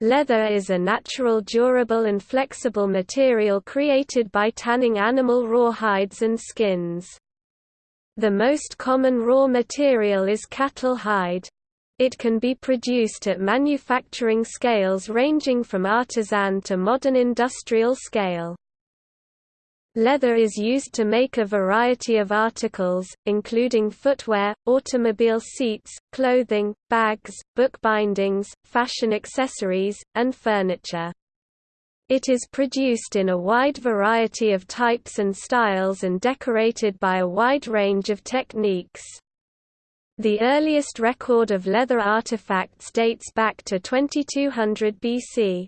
Leather is a natural durable and flexible material created by tanning animal raw hides and skins. The most common raw material is cattle hide. It can be produced at manufacturing scales ranging from artisan to modern industrial scale. Leather is used to make a variety of articles, including footwear, automobile seats, clothing, bags, book bindings, fashion accessories, and furniture. It is produced in a wide variety of types and styles and decorated by a wide range of techniques. The earliest record of leather artifacts dates back to 2200 BC.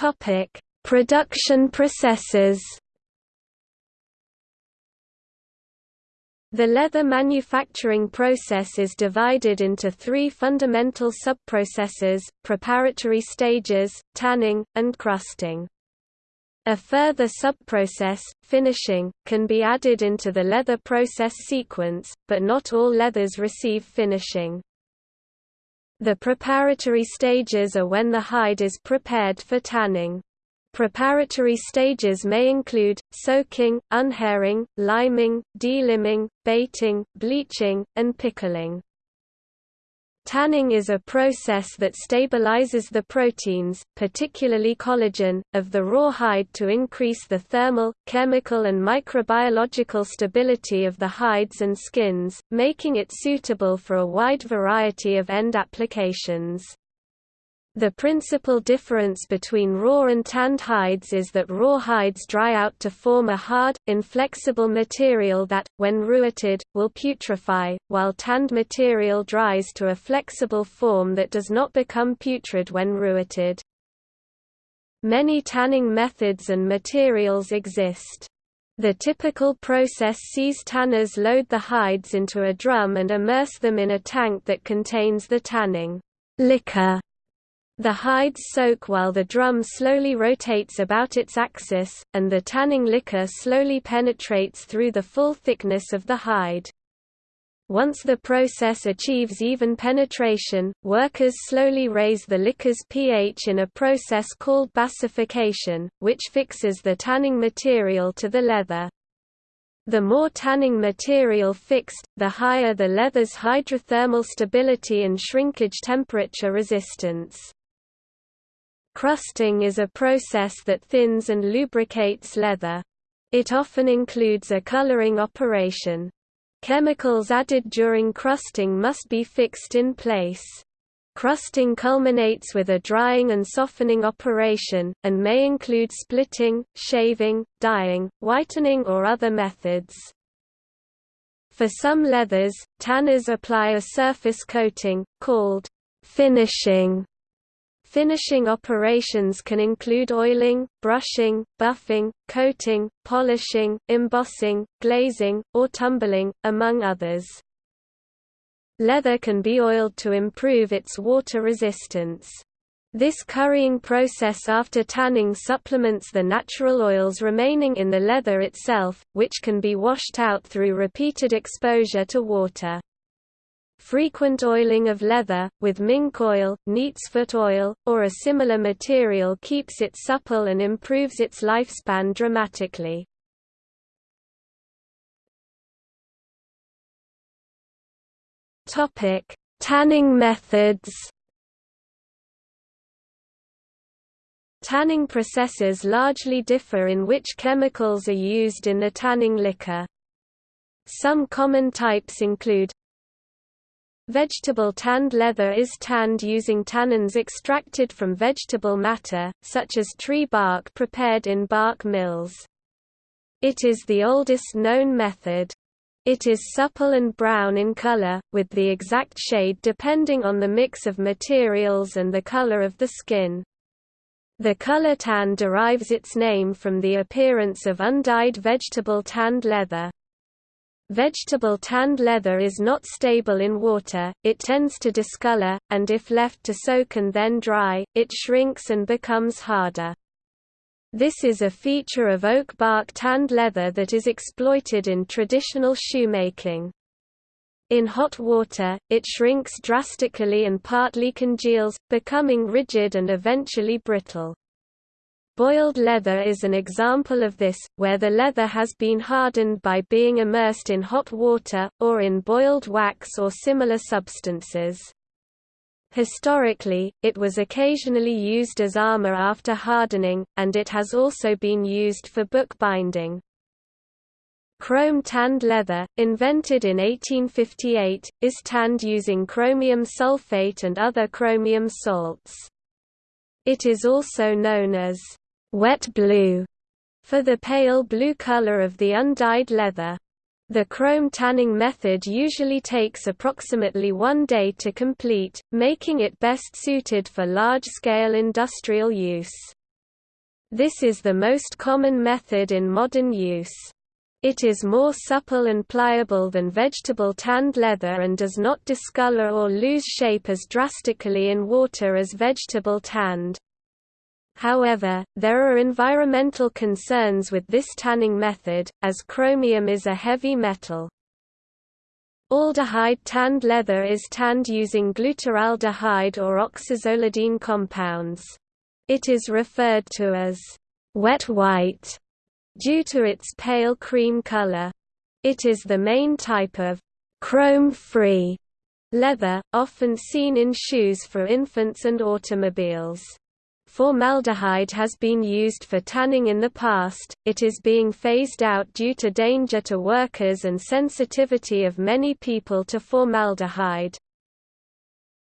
Topic: Production processes. The leather manufacturing process is divided into three fundamental subprocesses, preparatory stages, tanning, and crusting. A further subprocess, finishing, can be added into the leather process sequence, but not all leathers receive finishing. The preparatory stages are when the hide is prepared for tanning. Preparatory stages may include, soaking, unhairing, liming, deliming, bating, bleaching, and pickling. Tanning is a process that stabilizes the proteins, particularly collagen, of the raw hide to increase the thermal, chemical and microbiological stability of the hides and skins, making it suitable for a wide variety of end applications. The principal difference between raw and tanned hides is that raw hides dry out to form a hard, inflexible material that, when rewetted, will putrefy, while tanned material dries to a flexible form that does not become putrid when rewetted. Many tanning methods and materials exist. The typical process sees tanners load the hides into a drum and immerse them in a tank that contains the tanning liquor the hides soak while the drum slowly rotates about its axis, and the tanning liquor slowly penetrates through the full thickness of the hide. Once the process achieves even penetration, workers slowly raise the liquor's pH in a process called basification, which fixes the tanning material to the leather. The more tanning material fixed, the higher the leather's hydrothermal stability and shrinkage temperature resistance. Crusting is a process that thins and lubricates leather. It often includes a coloring operation. Chemicals added during crusting must be fixed in place. Crusting culminates with a drying and softening operation, and may include splitting, shaving, dyeing, whitening or other methods. For some leathers, tanners apply a surface coating, called finishing, Finishing operations can include oiling, brushing, buffing, coating, polishing, embossing, glazing, or tumbling, among others. Leather can be oiled to improve its water resistance. This currying process after tanning supplements the natural oils remaining in the leather itself, which can be washed out through repeated exposure to water. Frequent oiling of leather, with mink oil, neatsfoot oil, or a similar material keeps it supple and improves its lifespan dramatically. Tanning methods Tanning processes largely differ in which chemicals are used in the tanning liquor. Some common types include Vegetable tanned leather is tanned using tannins extracted from vegetable matter, such as tree bark prepared in bark mills. It is the oldest known method. It is supple and brown in color, with the exact shade depending on the mix of materials and the color of the skin. The color tan derives its name from the appearance of undyed vegetable tanned leather. Vegetable tanned leather is not stable in water, it tends to discolor, and if left to soak and then dry, it shrinks and becomes harder. This is a feature of oak bark tanned leather that is exploited in traditional shoemaking. In hot water, it shrinks drastically and partly congeals, becoming rigid and eventually brittle. Boiled leather is an example of this, where the leather has been hardened by being immersed in hot water, or in boiled wax or similar substances. Historically, it was occasionally used as armor after hardening, and it has also been used for bookbinding. Chrome tanned leather, invented in 1858, is tanned using chromium sulfate and other chromium salts. It is also known as wet blue for the pale blue color of the undyed leather. The chrome tanning method usually takes approximately one day to complete, making it best suited for large-scale industrial use. This is the most common method in modern use. It is more supple and pliable than vegetable tanned leather and does not discolor or lose shape as drastically in water as vegetable tanned. However, there are environmental concerns with this tanning method, as chromium is a heavy metal. Aldehyde tanned leather is tanned using glutaraldehyde or oxazolidine compounds. It is referred to as wet white due to its pale cream color. It is the main type of chrome-free leather, often seen in shoes for infants and automobiles. Formaldehyde has been used for tanning in the past, it is being phased out due to danger to workers and sensitivity of many people to formaldehyde.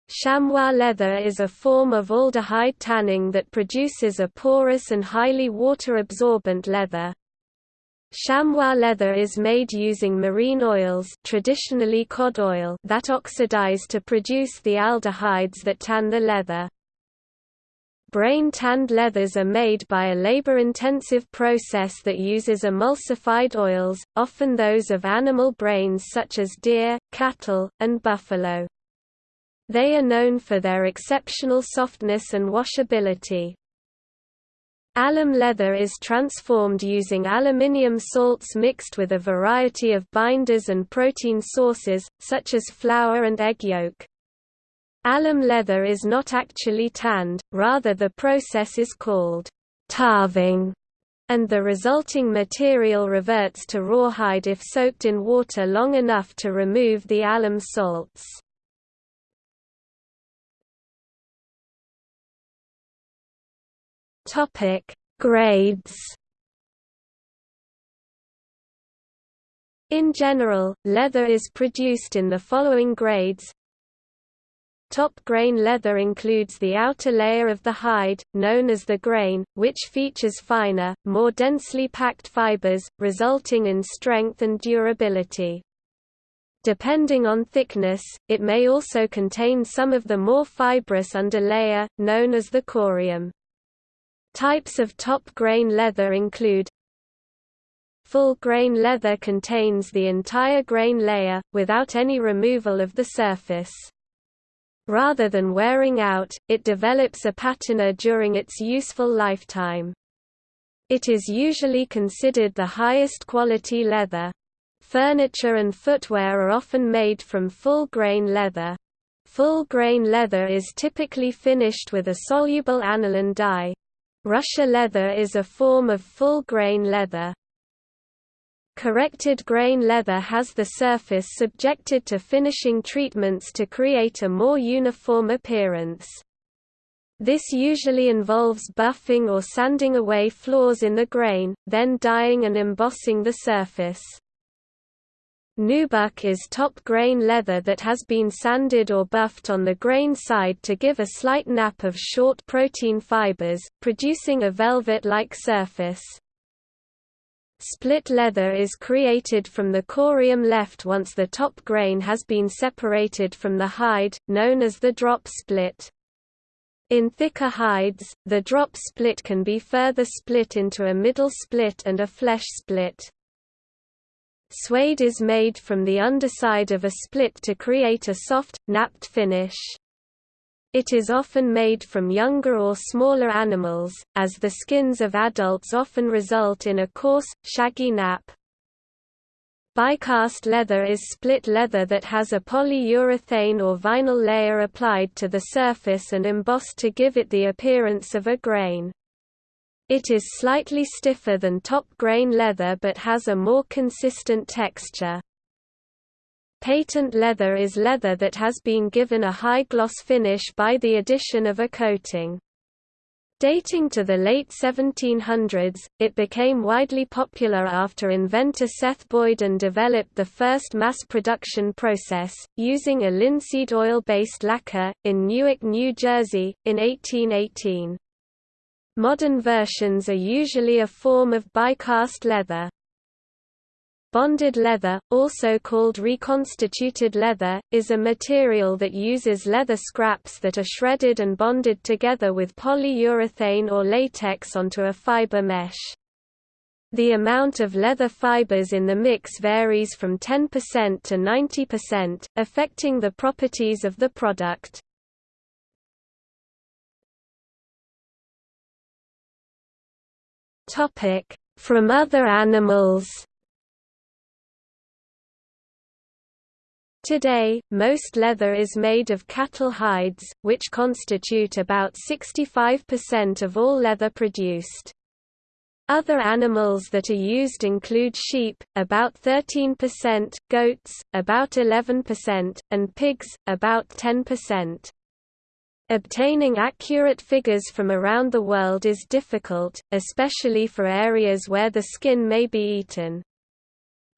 Chamois leather is a form of aldehyde tanning that produces a porous and highly water-absorbent leather. Chamois leather is made using marine oils traditionally cod oil that oxidize to produce the aldehydes that tan the leather. Brain-tanned leathers are made by a labor-intensive process that uses emulsified oils, often those of animal brains such as deer, cattle, and buffalo. They are known for their exceptional softness and washability. Alum leather is transformed using aluminium salts mixed with a variety of binders and protein sources, such as flour and egg yolk. Alum leather is not actually tanned, rather the process is called tawing, and the resulting material reverts to rawhide if soaked in water long enough to remove the alum salts. Grades. In general, leather is produced in the following grades Top grain leather includes the outer layer of the hide, known as the grain, which features finer, more densely packed fibers, resulting in strength and durability. Depending on thickness, it may also contain some of the more fibrous underlayer, known as the corium. Types of top grain leather include Full grain leather contains the entire grain layer, without any removal of the surface. Rather than wearing out, it develops a patina during its useful lifetime. It is usually considered the highest quality leather. Furniture and footwear are often made from full-grain leather. Full-grain leather is typically finished with a soluble aniline dye. Russia leather is a form of full-grain leather. Corrected grain leather has the surface subjected to finishing treatments to create a more uniform appearance. This usually involves buffing or sanding away flaws in the grain, then dyeing and embossing the surface. Nubuck is top grain leather that has been sanded or buffed on the grain side to give a slight nap of short protein fibers, producing a velvet-like surface. Split leather is created from the corium left once the top grain has been separated from the hide, known as the drop split. In thicker hides, the drop split can be further split into a middle split and a flesh split. Suede is made from the underside of a split to create a soft, napped finish. It is often made from younger or smaller animals, as the skins of adults often result in a coarse, shaggy nap. Bicast leather is split leather that has a polyurethane or vinyl layer applied to the surface and embossed to give it the appearance of a grain. It is slightly stiffer than top grain leather but has a more consistent texture. Patent leather is leather that has been given a high gloss finish by the addition of a coating. Dating to the late 1700s, it became widely popular after inventor Seth Boyden developed the first mass production process, using a linseed oil-based lacquer, in Newark, New Jersey, in 1818. Modern versions are usually a form of bicast leather. Bonded leather, also called reconstituted leather, is a material that uses leather scraps that are shredded and bonded together with polyurethane or latex onto a fiber mesh. The amount of leather fibers in the mix varies from 10% to 90%, affecting the properties of the product. From other animals Today, most leather is made of cattle hides, which constitute about 65% of all leather produced. Other animals that are used include sheep, about 13%, goats, about 11%, and pigs, about 10%. Obtaining accurate figures from around the world is difficult, especially for areas where the skin may be eaten.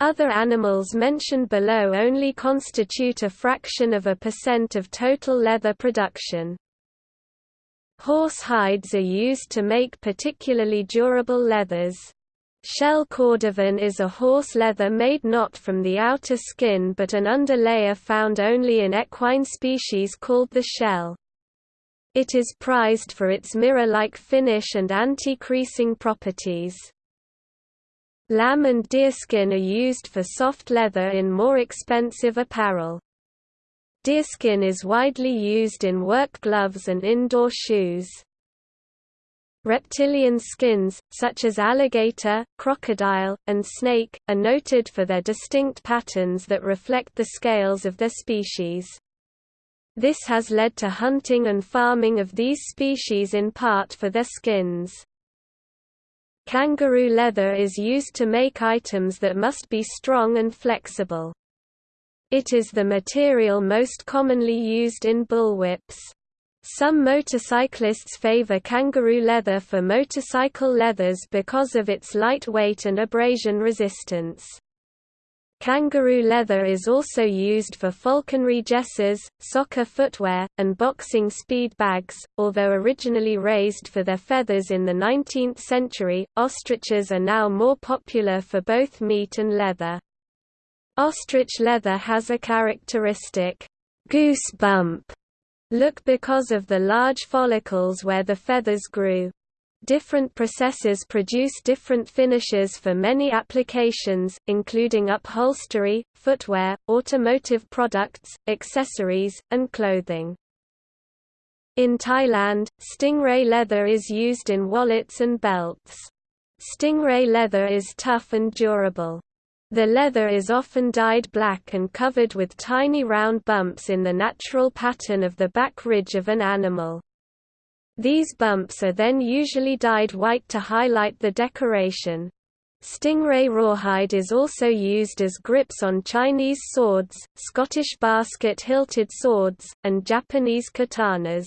Other animals mentioned below only constitute a fraction of a percent of total leather production. Horse hides are used to make particularly durable leathers. Shell cordovan is a horse leather made not from the outer skin but an underlayer found only in equine species called the shell. It is prized for its mirror-like finish and anti-creasing properties. Lamb and deerskin are used for soft leather in more expensive apparel. Deerskin is widely used in work gloves and indoor shoes. Reptilian skins, such as alligator, crocodile, and snake, are noted for their distinct patterns that reflect the scales of their species. This has led to hunting and farming of these species in part for their skins. Kangaroo leather is used to make items that must be strong and flexible. It is the material most commonly used in bullwhips. Some motorcyclists favor kangaroo leather for motorcycle leathers because of its light weight and abrasion resistance. Kangaroo leather is also used for falconry jesses, soccer footwear, and boxing speed bags. Although originally raised for their feathers in the 19th century, ostriches are now more popular for both meat and leather. Ostrich leather has a characteristic goose bump look because of the large follicles where the feathers grew. Different processes produce different finishes for many applications, including upholstery, footwear, automotive products, accessories, and clothing. In Thailand, stingray leather is used in wallets and belts. Stingray leather is tough and durable. The leather is often dyed black and covered with tiny round bumps in the natural pattern of the back ridge of an animal. These bumps are then usually dyed white to highlight the decoration. Stingray rawhide is also used as grips on Chinese swords, Scottish basket-hilted swords, and Japanese katanas.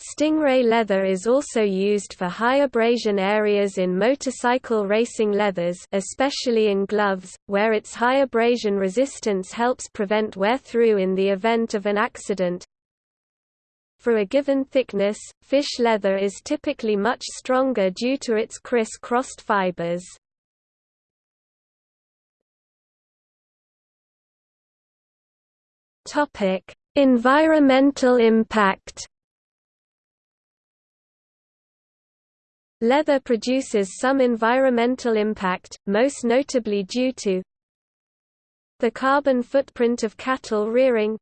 Stingray leather is also used for high abrasion areas in motorcycle racing leathers especially in gloves, where its high abrasion resistance helps prevent wear-through in the event of an accident. For a given thickness, fish leather is typically much stronger due to its criss-crossed fibers. Topic: Environmental impact. Leather produces some environmental impact, most notably due to the carbon footprint of cattle rearing,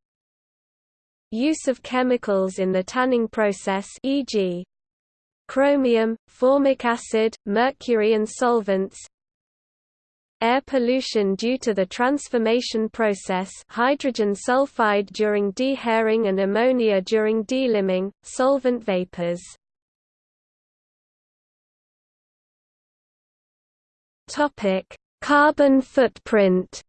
Use of chemicals in the tanning process e.g. chromium, formic acid, mercury and solvents air pollution due to the transformation process hydrogen sulfide during dehairing and ammonia during deliming, solvent vapors. Carbon footprint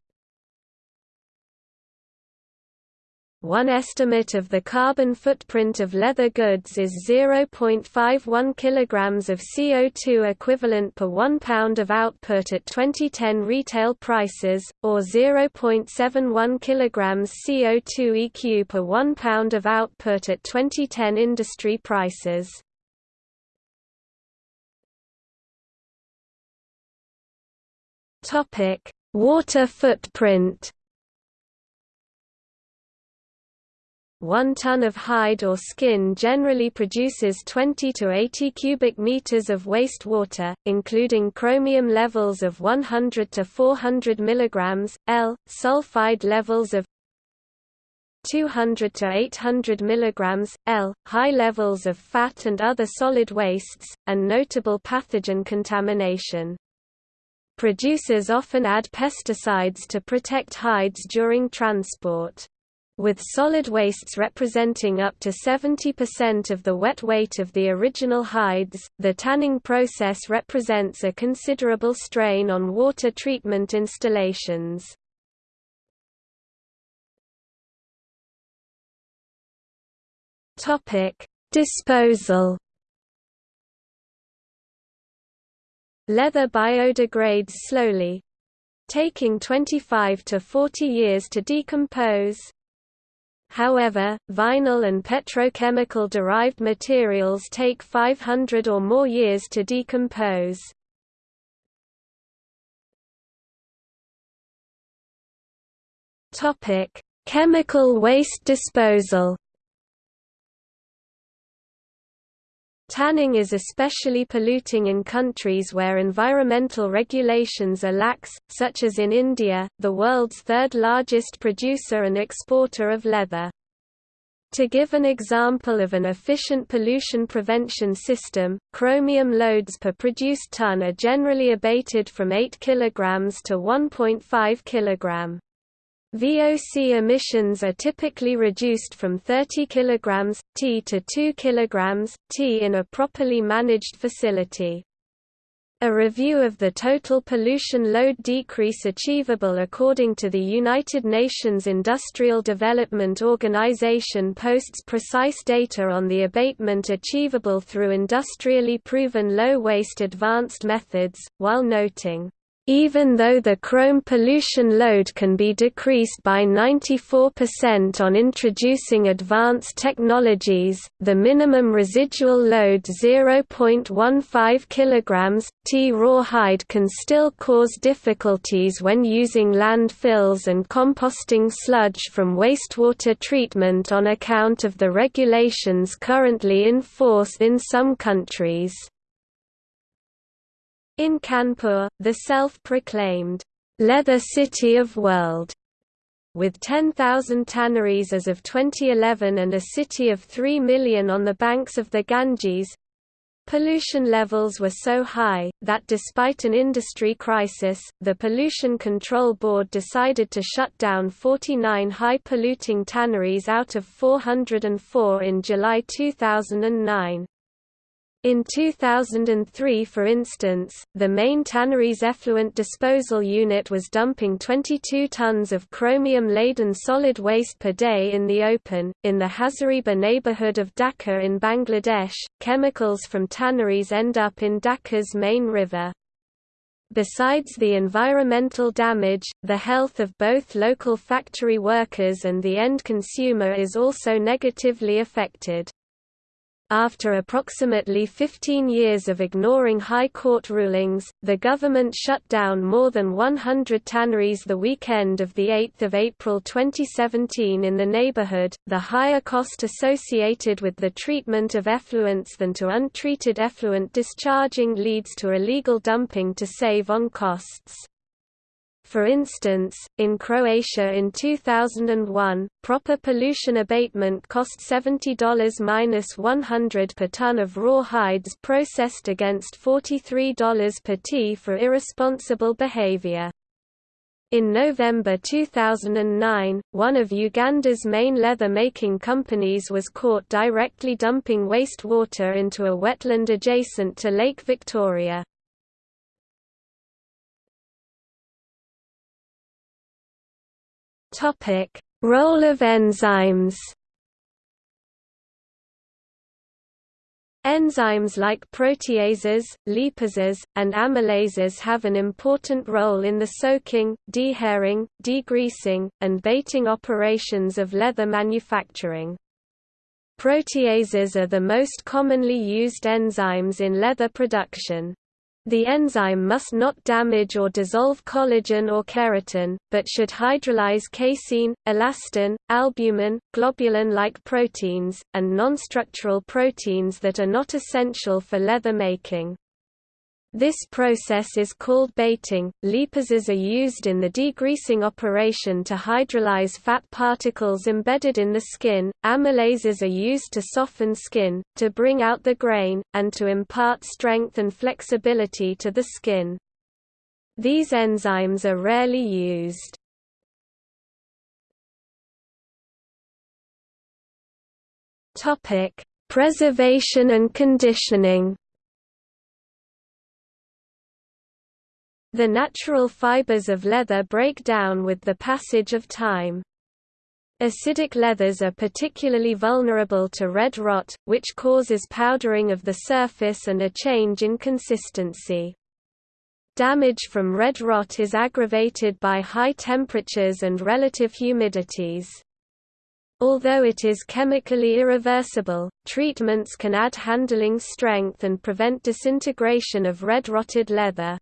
One estimate of the carbon footprint of leather goods is 0.51 kg of CO2 equivalent per 1 pound of output at 2010 retail prices, or 0.71 kg CO2 EQ per 1 pound of output at 2010 industry prices. Water footprint 1 ton of hide or skin generally produces 20 to 80 cubic meters of wastewater, including chromium levels of 100 to 400 milligrams, L, sulfide levels of 200 to 800 milligrams, L, high levels of fat and other solid wastes, and notable pathogen contamination. Producers often add pesticides to protect hides during transport. With solid wastes representing up to 70% of the wet weight of the original hides, the tanning process represents a considerable strain on water treatment installations. Disposal Leather biodegrades slowly, taking 25 to 40 years to decompose, However, vinyl and petrochemical-derived materials take 500 or more years to decompose. Chemical waste disposal Tanning is especially polluting in countries where environmental regulations are lax, such as in India, the world's third largest producer and exporter of leather. To give an example of an efficient pollution prevention system, chromium loads per produced ton are generally abated from 8 kg to 1.5 kg. VOC emissions are typically reduced from 30 kg, T to 2 kg, T in a properly managed facility. A review of the total pollution load decrease achievable according to the United Nations Industrial Development Organization posts precise data on the abatement achievable through industrially proven low-waste advanced methods, while noting even though the chrome pollution load can be decreased by 94% on introducing advanced technologies, the minimum residual load 0.15 kg, T rawhide can still cause difficulties when using landfills and composting sludge from wastewater treatment on account of the regulations currently in force in some countries. In Kanpur, the self-proclaimed leather city of world with 10,000 tanneries as of 2011 and a city of 3 million on the banks of the Ganges, pollution levels were so high, that despite an industry crisis, the Pollution Control Board decided to shut down 49 high-polluting tanneries out of 404 in July 2009. In 2003 for instance, the main tannery's effluent disposal unit was dumping 22 tons of chromium-laden solid waste per day in the open. In the Hazaribagh neighborhood of Dhaka in Bangladesh, chemicals from tanneries end up in Dhaka's main river. Besides the environmental damage, the health of both local factory workers and the end consumer is also negatively affected. After approximately 15 years of ignoring High Court rulings, the government shut down more than 100 tanneries the weekend of 8 April 2017 in the neighborhood. The higher cost associated with the treatment of effluents than to untreated effluent discharging leads to illegal dumping to save on costs. For instance, in Croatia in 2001, proper pollution abatement cost $70-100 per ton of raw hides processed against $43 per t for irresponsible behavior. In November 2009, one of Uganda's main leather-making companies was caught directly dumping wastewater into a wetland adjacent to Lake Victoria. Role of enzymes Enzymes like proteases, lipases, and amylases have an important role in the soaking, dehairing, degreasing, and bating operations of leather manufacturing. Proteases are the most commonly used enzymes in leather production. The enzyme must not damage or dissolve collagen or keratin, but should hydrolyze casein, elastin, albumin, globulin-like proteins, and nonstructural proteins that are not essential for leather making. This process is called bating. Lipases are used in the degreasing operation to hydrolyze fat particles embedded in the skin. Amylases are used to soften skin, to bring out the grain, and to impart strength and flexibility to the skin. These enzymes are rarely used. Preservation and conditioning. The natural fibers of leather break down with the passage of time. Acidic leathers are particularly vulnerable to red rot, which causes powdering of the surface and a change in consistency. Damage from red rot is aggravated by high temperatures and relative humidities. Although it is chemically irreversible, treatments can add handling strength and prevent disintegration of red-rotted leather.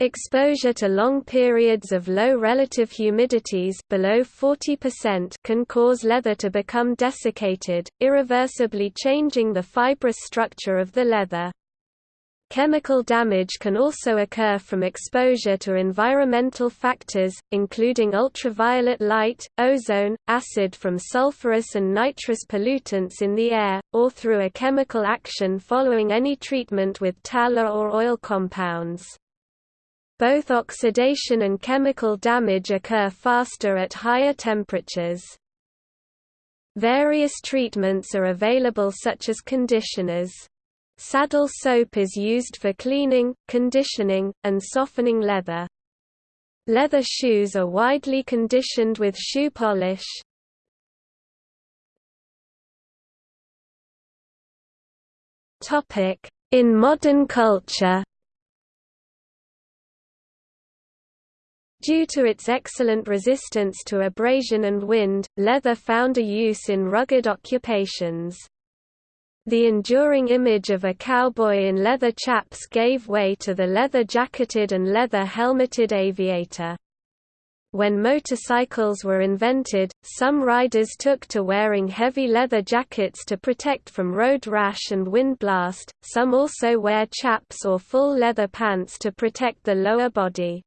Exposure to long periods of low relative humidities below 40% can cause leather to become desiccated, irreversibly changing the fibrous structure of the leather. Chemical damage can also occur from exposure to environmental factors, including ultraviolet light, ozone, acid from sulfurous and nitrous pollutants in the air, or through a chemical action following any treatment with tallow or oil compounds. Both oxidation and chemical damage occur faster at higher temperatures. Various treatments are available such as conditioners. Saddle soap is used for cleaning, conditioning, and softening leather. Leather shoes are widely conditioned with shoe polish. In modern culture Due to its excellent resistance to abrasion and wind, leather found a use in rugged occupations. The enduring image of a cowboy in leather chaps gave way to the leather-jacketed and leather-helmeted aviator. When motorcycles were invented, some riders took to wearing heavy leather jackets to protect from road rash and wind blast, some also wear chaps or full leather pants to protect the lower body.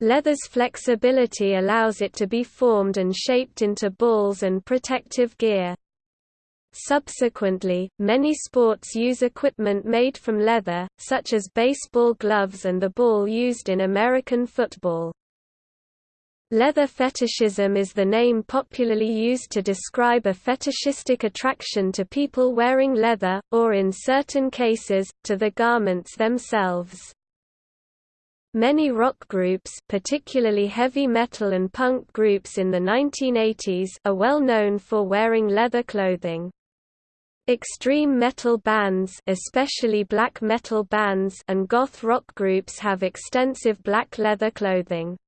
Leather's flexibility allows it to be formed and shaped into balls and protective gear. Subsequently, many sports use equipment made from leather, such as baseball gloves and the ball used in American football. Leather fetishism is the name popularly used to describe a fetishistic attraction to people wearing leather, or in certain cases, to the garments themselves. Many rock groups particularly heavy metal and punk groups in the 1980s are well known for wearing leather clothing. Extreme metal bands especially black metal bands and goth rock groups have extensive black leather clothing.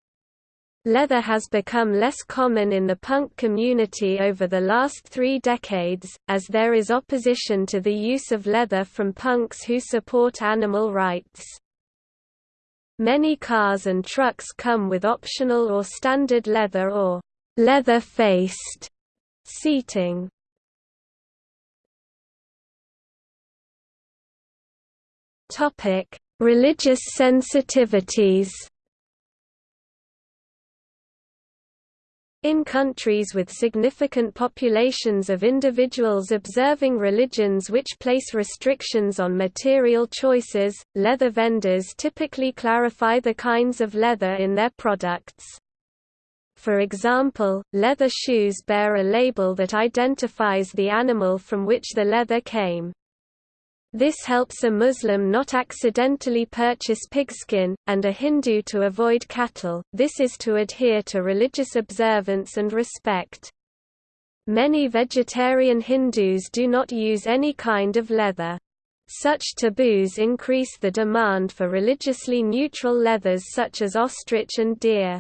Leather has become less common in the punk community over the last three decades, as there is opposition to the use of leather from punks who support animal rights. Many cars and trucks come with optional or standard leather or leather-faced seating. Topic: Religious sensitivities. In countries with significant populations of individuals observing religions which place restrictions on material choices, leather vendors typically clarify the kinds of leather in their products. For example, leather shoes bear a label that identifies the animal from which the leather came. This helps a Muslim not accidentally purchase pigskin, and a Hindu to avoid cattle, this is to adhere to religious observance and respect. Many vegetarian Hindus do not use any kind of leather. Such taboos increase the demand for religiously neutral leathers such as ostrich and deer.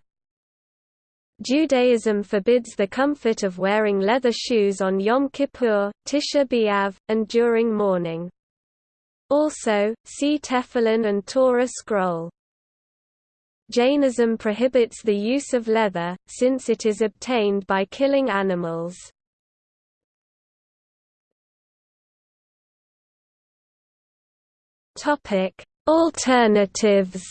Judaism forbids the comfort of wearing leather shoes on Yom Kippur, Tisha B'Av, and during mourning. Also, see Tefillin and Torah scroll. Jainism prohibits the use of leather, since it is obtained by killing animals. Alternatives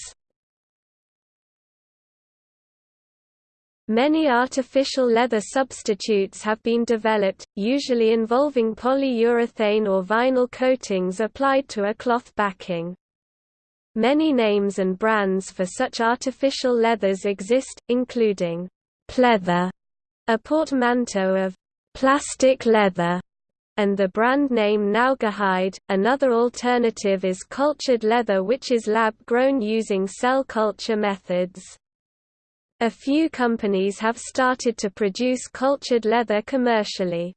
Many artificial leather substitutes have been developed, usually involving polyurethane or vinyl coatings applied to a cloth backing. Many names and brands for such artificial leathers exist, including pleather, a portmanteau of plastic leather, and the brand name Naugahyde. Another alternative is cultured leather which is lab-grown using cell culture methods. A few companies have started to produce cultured leather commercially.